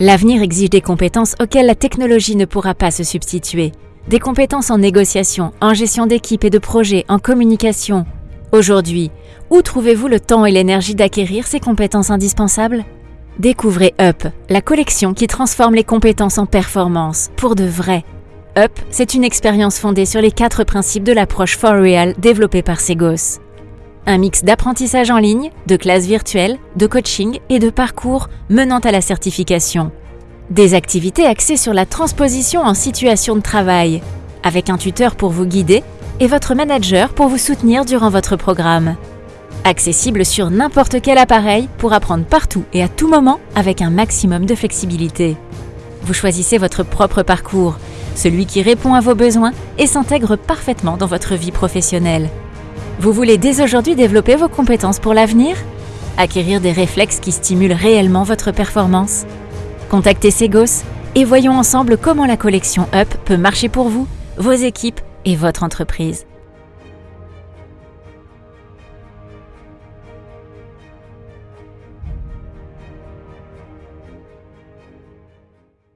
L'avenir exige des compétences auxquelles la technologie ne pourra pas se substituer. Des compétences en négociation, en gestion d'équipe et de projet, en communication. Aujourd'hui, où trouvez-vous le temps et l'énergie d'acquérir ces compétences indispensables? Découvrez Up, la collection qui transforme les compétences en performance, pour de vrai. Up, c'est une expérience fondée sur les quatre principes de l'approche For Real développée par Segos. Un mix d'apprentissage en ligne, de classes virtuelles, de coaching et de parcours menant à la certification. Des activités axées sur la transposition en situation de travail, avec un tuteur pour vous guider et votre manager pour vous soutenir durant votre programme. Accessible sur n'importe quel appareil pour apprendre partout et à tout moment avec un maximum de flexibilité. Vous choisissez votre propre parcours, celui qui répond à vos besoins et s'intègre parfaitement dans votre vie professionnelle. Vous voulez dès aujourd'hui développer vos compétences pour l'avenir? Acquérir des réflexes qui stimulent réellement votre performance? Contactez Segos et voyons ensemble comment la collection UP peut marcher pour vous, vos équipes et votre entreprise.